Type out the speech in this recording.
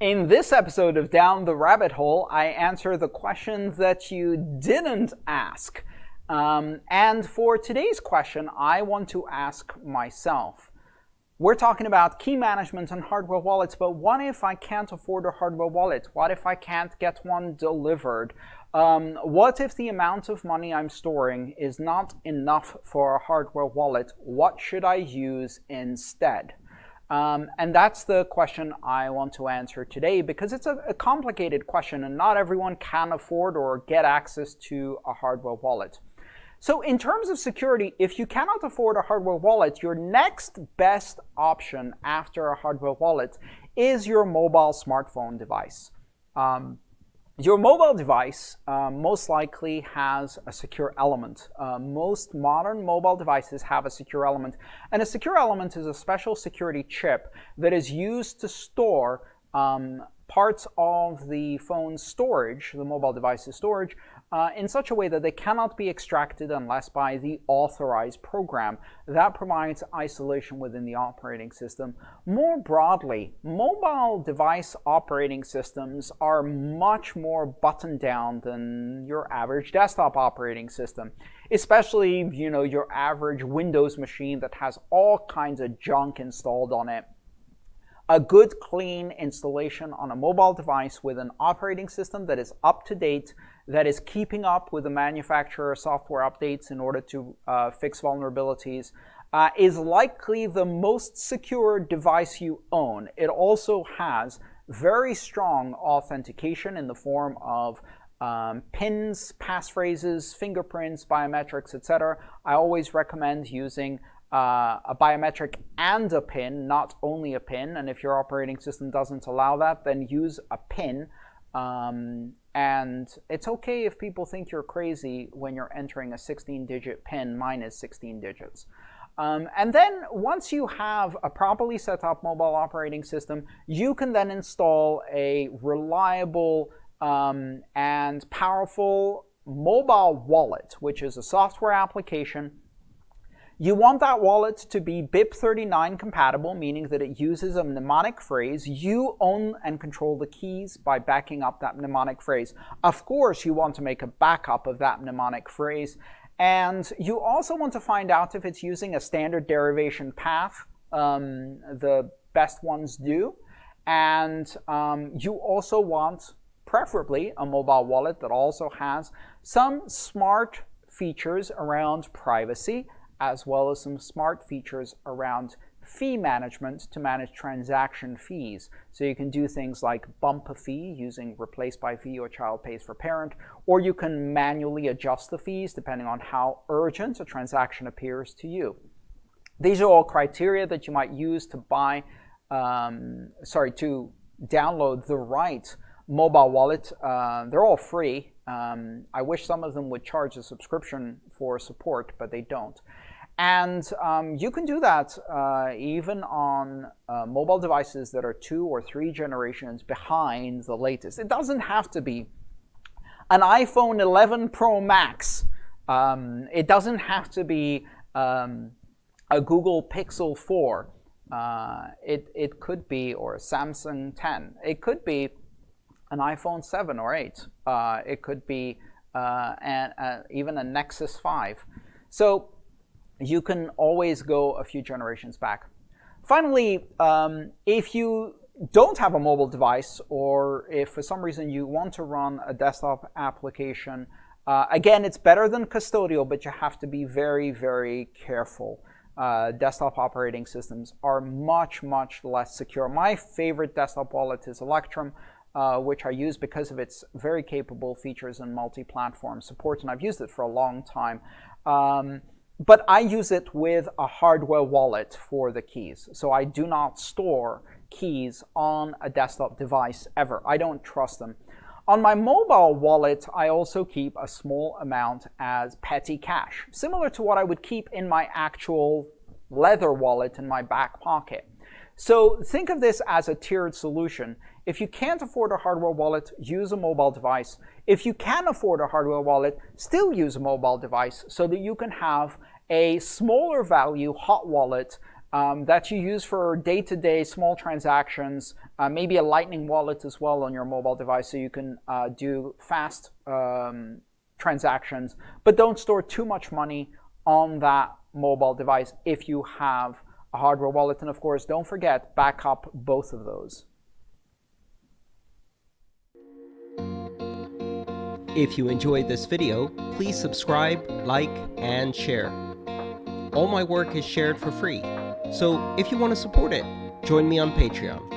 In this episode of Down the Rabbit Hole, I answer the questions that you didn't ask. Um, and for today's question, I want to ask myself. We're talking about key management and hardware wallets, but what if I can't afford a hardware wallet? What if I can't get one delivered? Um, what if the amount of money I'm storing is not enough for a hardware wallet? What should I use instead? Um, and that's the question I want to answer today because it's a, a, complicated question and not everyone can afford or get access to a hardware wallet. So in terms of security, if you cannot afford a hardware wallet, your next best option after a hardware wallet is your mobile smartphone device. Um, your mobile device uh, most likely has a secure element. Uh, most modern mobile devices have a secure element. And a secure element is a special security chip that is used to store um, parts of the phone's storage, the mobile device's storage, uh, in such a way that they cannot be extracted unless by the authorized program. That provides isolation within the operating system. More broadly, mobile device operating systems are much more buttoned down than your average desktop operating system, especially you know your average Windows machine that has all kinds of junk installed on it a good clean installation on a mobile device with an operating system that is up to date, that is keeping up with the manufacturer software updates in order to uh, fix vulnerabilities, uh, is likely the most secure device you own. It also has very strong authentication in the form of um, pins, passphrases, fingerprints, biometrics, etc. I always recommend using uh, a biometric and a pin, not only a pin. And if your operating system doesn't allow that, then use a pin. Um, and it's okay if people think you're crazy when you're entering a 16-digit PIN minus 16 digits. Um, and then once you have a properly set up mobile operating system, you can then install a reliable um, and powerful mobile wallet, which is a software application you want that wallet to be BIP39 compatible, meaning that it uses a mnemonic phrase. You own and control the keys by backing up that mnemonic phrase. Of course, you want to make a backup of that mnemonic phrase. And you also want to find out if it's using a standard derivation path. Um, the best ones do. And um, you also want, preferably, a mobile wallet that also has some smart features around privacy as well as some smart features around fee management to manage transaction fees. So you can do things like bump a fee using replace by fee or child pays for parent, or you can manually adjust the fees depending on how urgent a transaction appears to you. These are all criteria that you might use to buy, um, sorry, to download the right mobile wallet. Uh, they're all free. Um, I wish some of them would charge a subscription for support, but they don't. And um, you can do that uh, even on uh, mobile devices that are two or three generations behind the latest. It doesn't have to be an iPhone 11 Pro Max. Um, it doesn't have to be um, a Google Pixel 4. Uh, it, it could be, or a Samsung 10. It could be an iPhone 7 or 8. Uh, it could be uh, an, uh, even a Nexus 5. So you can always go a few generations back. Finally, um, if you don't have a mobile device or if for some reason you want to run a desktop application, uh, again, it's better than custodial, but you have to be very, very careful. Uh, desktop operating systems are much, much less secure. My favorite desktop wallet is Electrum, uh, which I use because of its very capable features and multi-platform support, and I've used it for a long time. Um, but I use it with a hardware wallet for the keys. So I do not store keys on a desktop device ever. I don't trust them. On my mobile wallet, I also keep a small amount as petty cash, similar to what I would keep in my actual leather wallet in my back pocket. So think of this as a tiered solution. If you can't afford a hardware wallet, use a mobile device. If you can afford a hardware wallet, still use a mobile device so that you can have a smaller value hot wallet um, that you use for day-to-day -day small transactions uh, maybe a Lightning wallet as well on your mobile device so you can uh, do fast um, transactions. But don't store too much money on that mobile device if you have a hardware wallet. And of course, don't forget, back up both of those. If you enjoyed this video, please subscribe, like, and share. All my work is shared for free, so if you want to support it, join me on Patreon.